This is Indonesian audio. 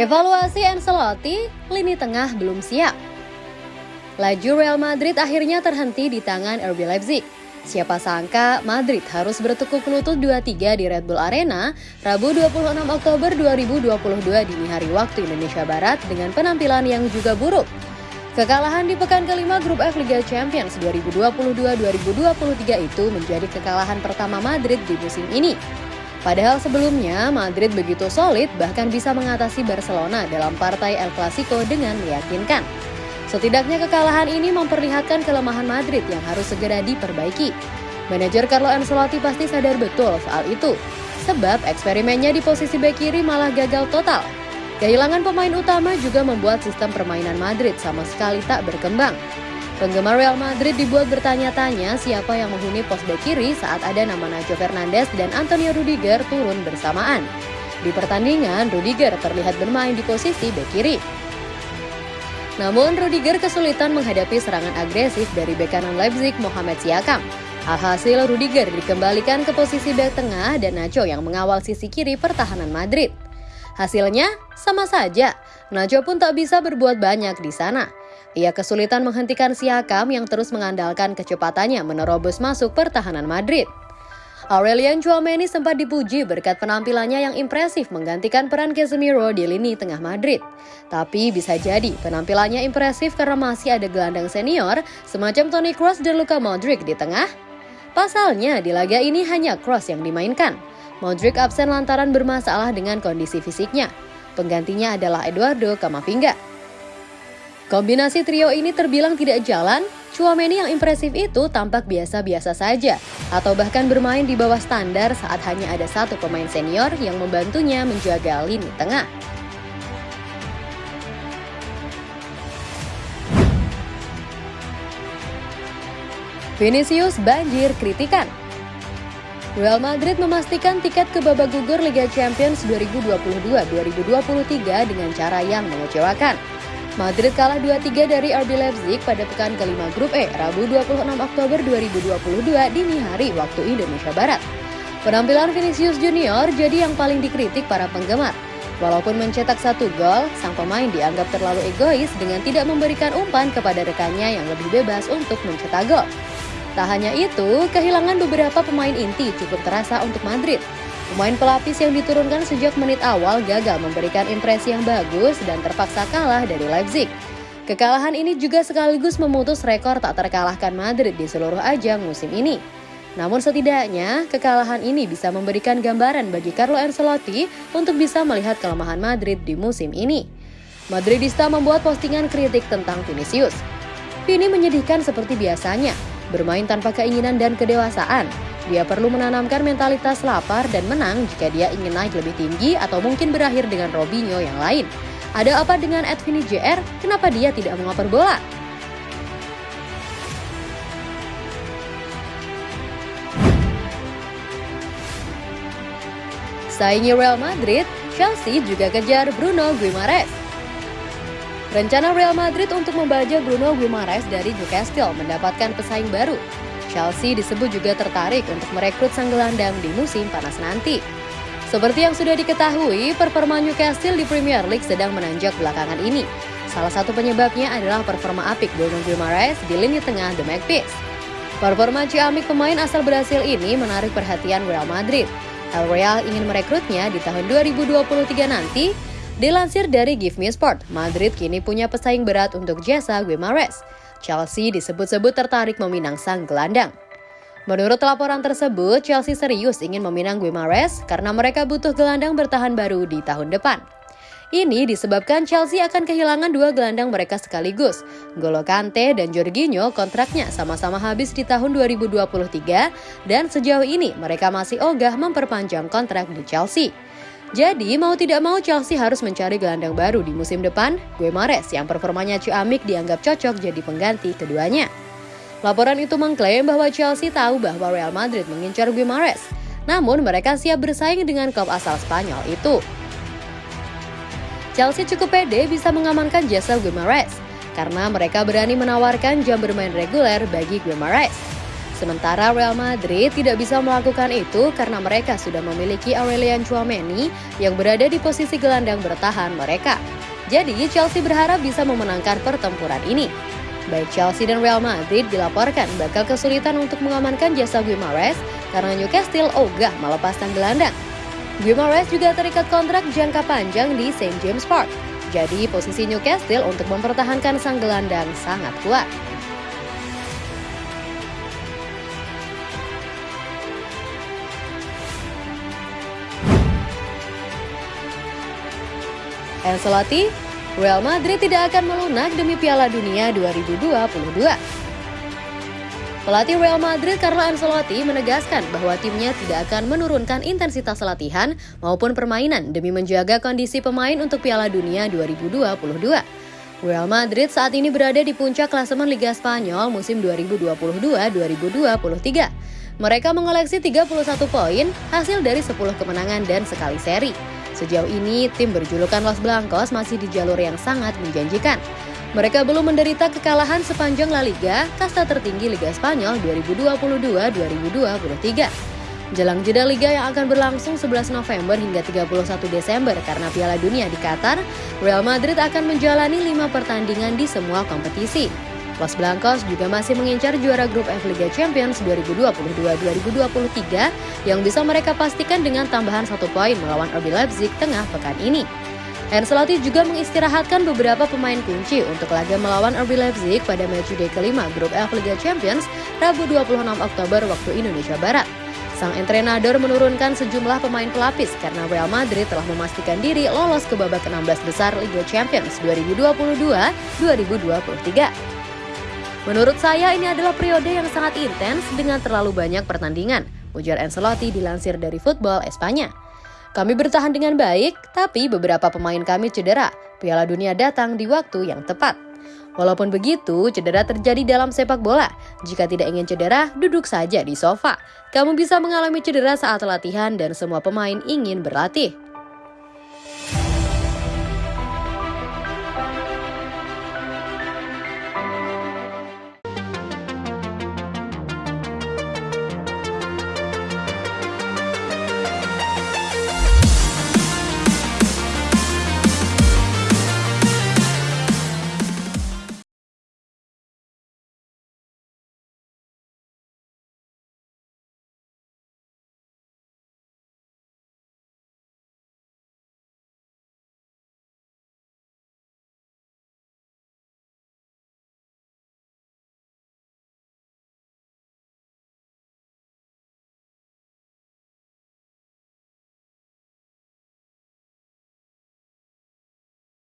Evaluasi Ancelotti, lini tengah belum siap. Laju Real Madrid akhirnya terhenti di tangan RB Leipzig. Siapa sangka Madrid harus bertekuk lutut 2-3 di Red Bull Arena Rabu 26 Oktober 2022 dini hari waktu Indonesia Barat dengan penampilan yang juga buruk. Kekalahan di pekan kelima grup F Liga Champions 2022-2023 itu menjadi kekalahan pertama Madrid di musim ini. Padahal sebelumnya Madrid begitu solid bahkan bisa mengatasi Barcelona dalam partai El Clasico dengan meyakinkan. Setidaknya kekalahan ini memperlihatkan kelemahan Madrid yang harus segera diperbaiki. Manajer Carlo Ancelotti pasti sadar betul soal itu, sebab eksperimennya di posisi bek kiri malah gagal total. Kehilangan pemain utama juga membuat sistem permainan Madrid sama sekali tak berkembang. Penggemar Real Madrid dibuat bertanya-tanya siapa yang menghuni pos bek kiri saat ada nama Nacho Fernandes dan Antonio Rudiger turun bersamaan. Di pertandingan, Rudiger terlihat bermain di posisi bek kiri. Namun Rudiger kesulitan menghadapi serangan agresif dari bek kanan Leipzig Mohamed Siakam. Alhasil Rudiger dikembalikan ke posisi bek tengah dan Nacho yang mengawal sisi kiri pertahanan Madrid. Hasilnya sama saja, Nacho pun tak bisa berbuat banyak di sana. Ia kesulitan menghentikan Siakam yang terus mengandalkan kecepatannya menerobos masuk pertahanan Madrid. Aurelian Chouameni sempat dipuji berkat penampilannya yang impresif menggantikan peran Casemiro di lini tengah Madrid. Tapi bisa jadi penampilannya impresif karena masih ada gelandang senior semacam Toni Kroos dan Luka Modric di tengah. Pasalnya di laga ini hanya Kroos yang dimainkan. Modric absen lantaran bermasalah dengan kondisi fisiknya. Penggantinya adalah Eduardo Camavinga. Kombinasi trio ini terbilang tidak jalan, Chouameni yang impresif itu tampak biasa-biasa saja, atau bahkan bermain di bawah standar saat hanya ada satu pemain senior yang membantunya menjaga lini tengah. Vinicius banjir kritikan. Real Madrid memastikan tiket ke babak gugur Liga Champions 2022-2023 dengan cara yang mengecewakan. Madrid kalah 2-3 dari RB Leipzig pada pekan kelima grup E, Rabu 26 Oktober 2022 dini hari waktu Indonesia Barat. Penampilan Vinicius Junior jadi yang paling dikritik para penggemar. Walaupun mencetak satu gol, sang pemain dianggap terlalu egois dengan tidak memberikan umpan kepada rekannya yang lebih bebas untuk mencetak gol. Tak hanya itu, kehilangan beberapa pemain inti cukup terasa untuk Madrid, Pemain pelapis yang diturunkan sejak menit awal gagal memberikan impresi yang bagus dan terpaksa kalah dari Leipzig. Kekalahan ini juga sekaligus memutus rekor tak terkalahkan Madrid di seluruh ajang musim ini. Namun setidaknya, kekalahan ini bisa memberikan gambaran bagi Carlo Ancelotti untuk bisa melihat kelemahan Madrid di musim ini. Madridista membuat postingan kritik tentang Vinicius. Vini menyedihkan seperti biasanya, bermain tanpa keinginan dan kedewasaan, dia perlu menanamkan mentalitas lapar dan menang jika dia ingin naik lebih tinggi atau mungkin berakhir dengan Robinho yang lain. Ada apa dengan Edvini JR? Kenapa dia tidak mengoper bola? Saingi Real Madrid, Chelsea juga kejar Bruno Guimaraes. Rencana Real Madrid untuk membajak Bruno Guimaraes dari Newcastle mendapatkan pesaing baru. Chelsea disebut juga tertarik untuk merekrut sang gelandang di musim panas nanti. Seperti yang sudah diketahui, performa Newcastle di Premier League sedang menanjak belakangan ini. Salah satu penyebabnya adalah performa apik Bruno Guimaraes di lini tengah The Magpies. Performa ciamik pemain asal Brasil ini menarik perhatian Real Madrid. El Real ingin merekrutnya di tahun 2023 nanti. Dilansir dari Give Me Sport, Madrid kini punya pesaing berat untuk jasa Guimaraes. Chelsea disebut-sebut tertarik meminang sang gelandang. Menurut laporan tersebut, Chelsea serius ingin meminang Guimaraes karena mereka butuh gelandang bertahan baru di tahun depan. Ini disebabkan Chelsea akan kehilangan dua gelandang mereka sekaligus. Golo Kante dan Jorginho kontraknya sama-sama habis di tahun 2023 dan sejauh ini mereka masih ogah memperpanjang kontrak di Chelsea. Jadi mau tidak mau Chelsea harus mencari gelandang baru di musim depan, Gue Mares yang performanya ciamik dianggap cocok jadi pengganti keduanya. Laporan itu mengklaim bahwa Chelsea tahu bahwa Real Madrid mengincar Gue Mares, namun mereka siap bersaing dengan klub asal Spanyol itu. Chelsea cukup pede bisa mengamankan jasa Gue Mares, karena mereka berani menawarkan jam bermain reguler bagi Gue Mares. Sementara Real Madrid tidak bisa melakukan itu karena mereka sudah memiliki Aurelian Chouameni yang berada di posisi gelandang bertahan mereka. Jadi Chelsea berharap bisa memenangkan pertempuran ini. Baik Chelsea dan Real Madrid dilaporkan bakal kesulitan untuk mengamankan jasa Guimaraes karena Newcastle ogah melepas sang gelandang. Guimaraes juga terikat kontrak jangka panjang di St. James Park. Jadi posisi Newcastle untuk mempertahankan sang gelandang sangat kuat. Ancelotti, Real Madrid tidak akan melunak demi Piala Dunia 2022. Pelatih Real Madrid Carlo Ancelotti menegaskan bahwa timnya tidak akan menurunkan intensitas latihan maupun permainan demi menjaga kondisi pemain untuk Piala Dunia 2022. Real Madrid saat ini berada di puncak klasemen Liga Spanyol musim 2022-2023. Mereka mengoleksi 31 poin hasil dari 10 kemenangan dan sekali seri. Sejauh ini, tim berjulukan Los Blancos masih di jalur yang sangat menjanjikan. Mereka belum menderita kekalahan sepanjang La Liga, kasta tertinggi Liga Spanyol 2022-2023. Jelang jeda Liga yang akan berlangsung 11 November hingga 31 Desember karena Piala Dunia di Qatar, Real Madrid akan menjalani lima pertandingan di semua kompetisi. Los Blancos juga masih mengincar juara grup F Liga Champions 2022-2023 yang bisa mereka pastikan dengan tambahan satu poin melawan RB Leipzig tengah pekan ini. Ancelotti juga mengistirahatkan beberapa pemain kunci untuk laga melawan RB Leipzig pada matchday kelima grup F Liga Champions Rabu 26 Oktober waktu Indonesia Barat. Sang entrenador menurunkan sejumlah pemain pelapis karena Real Madrid telah memastikan diri lolos ke babak 16 besar Liga Champions 2022-2023. Menurut saya ini adalah periode yang sangat intens dengan terlalu banyak pertandingan, ujar Ancelotti dilansir dari Football Espanya. Kami bertahan dengan baik, tapi beberapa pemain kami cedera. Piala Dunia datang di waktu yang tepat. Walaupun begitu, cedera terjadi dalam sepak bola. Jika tidak ingin cedera, duduk saja di sofa. Kamu bisa mengalami cedera saat latihan dan semua pemain ingin berlatih.